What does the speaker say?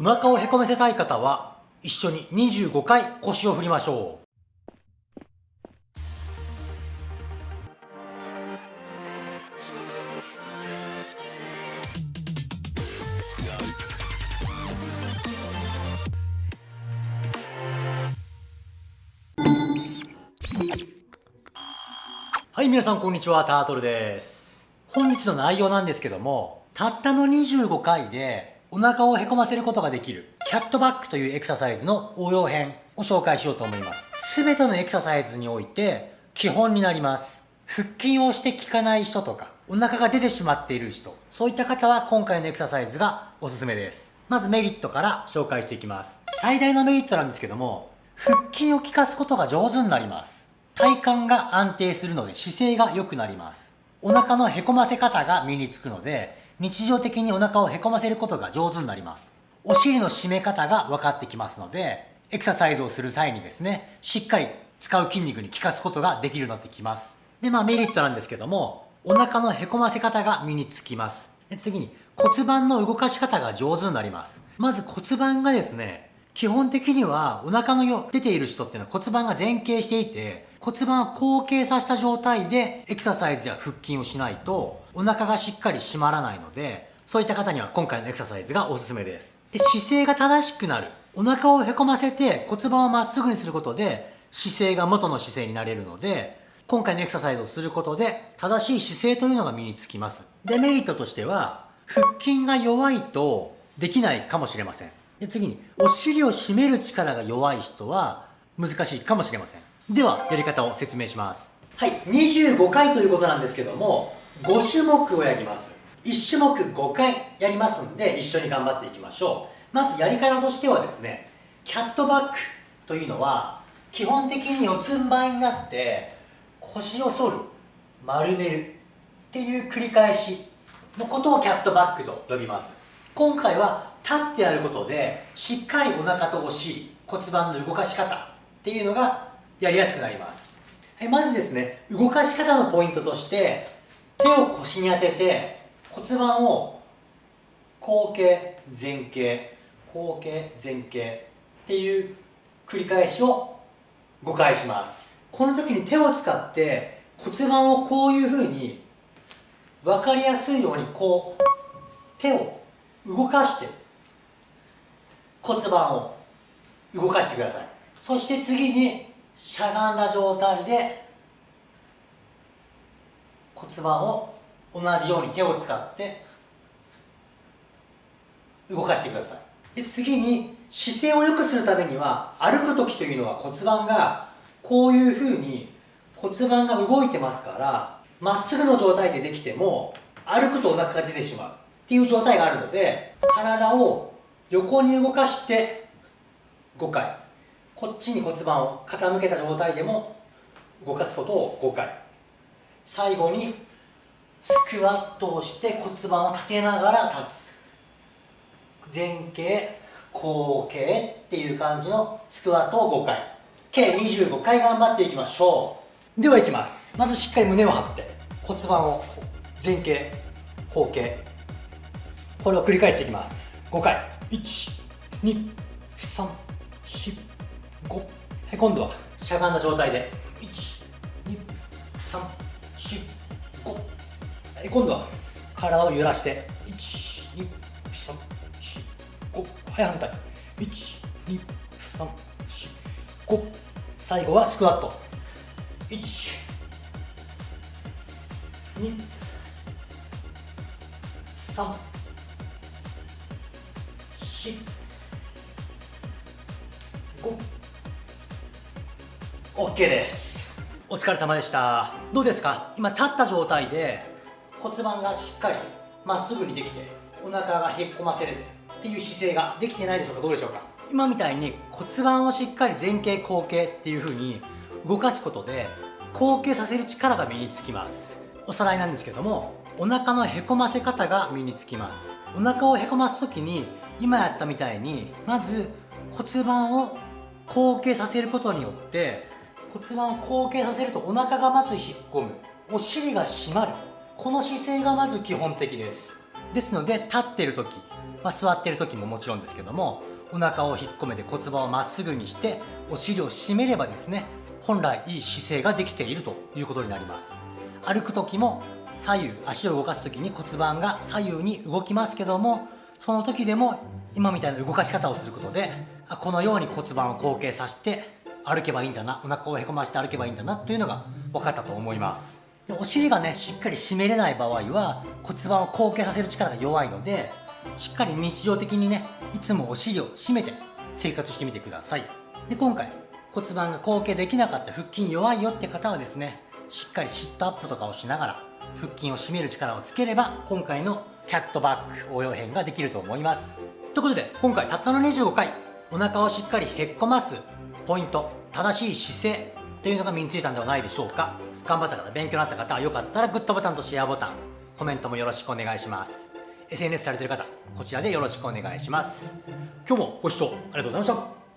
お腹をへこめせたい方は一緒に25回腰を振りましょう。はい皆さんこんにちは。タートルです。本日の内容なんですけどもたったの25回でお腹をへこませることができる。キャットバックというエクササイズの応用編を紹介しようと思います。全てのエクササイズにおいて基本になります。腹筋をして効かない人とかお腹が出てしまっている人。そういった方は今回のエクササイズがおすすめです。まずメリットから紹介していきます。最大のメリットなんですけども腹筋を効かすことが上手になります。体幹が安定するので姿勢が良くなります。お腹のへこませ方が身につくので、日常的にお腹をへこませることが上手になります。お尻の締め方が分かってきますので、エクササイズをする際にですね、しっかり使う筋肉に効かすことができるようになってきます。で、まあメリットなんですけども、お腹のへこませ方が身につきます。で次に骨盤の動かし方が上手になります。まず骨盤がですね、基本的にはお腹のよ出ている人っていうのは骨盤が前傾していて、骨盤を後傾させた状態でエクササイズや腹筋をしないとお腹がしっかり締まらないのでそういった方には今回のエクササイズがおすすめです。で姿勢が正しくなる。お腹をへこませて骨盤をまっすぐにすることで姿勢が元の姿勢になれるので今回のエクササイズをすることで正しい姿勢というのが身につきます。デメリットとしては腹筋が弱いとできないかもしれません。で次にお尻を締める力が弱い人は難しいかもしれません。ではやり方を説明します。はい25回ということなんですけども5種目をやります。1種目5回やりますんで一緒に頑張っていきましょう。まずやり方としてはですねキャットバックというのは基本的に四つん這いになって腰を反る丸めるっていう繰り返しのことをキャットバックと呼びます。今回は立ってやることでしっかりお腹とお尻骨盤の動かし方っていうのがやりやすくなります。はい、まずですね、動かし方のポイントとして、手を腰に当てて骨盤を後傾、前傾、後傾、前傾っていう繰り返しを5回します。この時に手を使って骨盤をこういう風に分かりやすいようにこう手を動かして骨盤を動かしてください。そして次にしゃがんだ状態で骨盤を同じように手を使って動かしてください。で次に姿勢を良くするためには歩く時というのは骨盤がこういうふうに骨盤が動いてますからまっすぐの状態でできても歩くとお腹が出てしまう。っていう状態があるので体を横に動かして5回。こっちに骨盤を傾けた状態でも動かすことを5回最後にスクワットをして骨盤を立てながら立つ。前傾後傾っていう感じのスクワットを5回計25回頑張っていきましょう。ではいきます。まずしっかり胸を張って骨盤を前傾後傾。これを繰り返していきます。5回1 2 3 4 5はい今度はしゃがんだ状態で。12345はい今度は体を揺らして。12345はい反対。12345最後はスクワット。1 2 3 4 5 OK です。お疲れ様でした。どうですか？今立った状態で骨盤がしっかりまっすぐにできてお腹がへっこませれてっていう姿勢ができてないでしょうか？どうでしょうか？今みたいに骨盤をしっかり前傾後傾っていう風に動かすことで後傾させる力が身につきます。おさらいなんですけどもお腹のへこませ方が身につきます。お腹をへこます時に今やったみたいにまず骨盤を後傾させることによって骨盤を後傾させるとお腹がまず引っ込む。お尻が締まる。この姿勢がまず基本的です。ですので立ってる時まあ、座ってる時ももちろんですけどもお腹を引っ込めて骨盤をまっすぐにしてお尻を締めればですね本来いい姿勢ができているということになります。歩く時も左右足を動かす時に骨盤が左右に動きますけどもその時でも今みたいな動かし方をすることでこのように骨盤を後傾させて歩けばいいんだなお腹をへこまして歩けばいいんだなというのが分かったと思います。でお尻がねしっかり締めれない場合は骨盤を後傾させる力が弱いのでしっかり日常的にねいつもお尻を締めて生活してみてください。で今回骨盤が後傾できなかった腹筋弱いよって方はですねしっかりシットアップとかをしながら腹筋を締める力をつければ今回のキャットバック応用編ができると思います。ということで今回たったの25回お腹をしっかりへっこますポイント正しい姿勢というのが身についたんではないでしょうか。頑張った方勉強になった方よかったらグッドボタンとシェアボタン。コメントもよろしくお願いします。SNS されてる方こちらでよろしくお願いします。今日もご視聴ありがとうございました。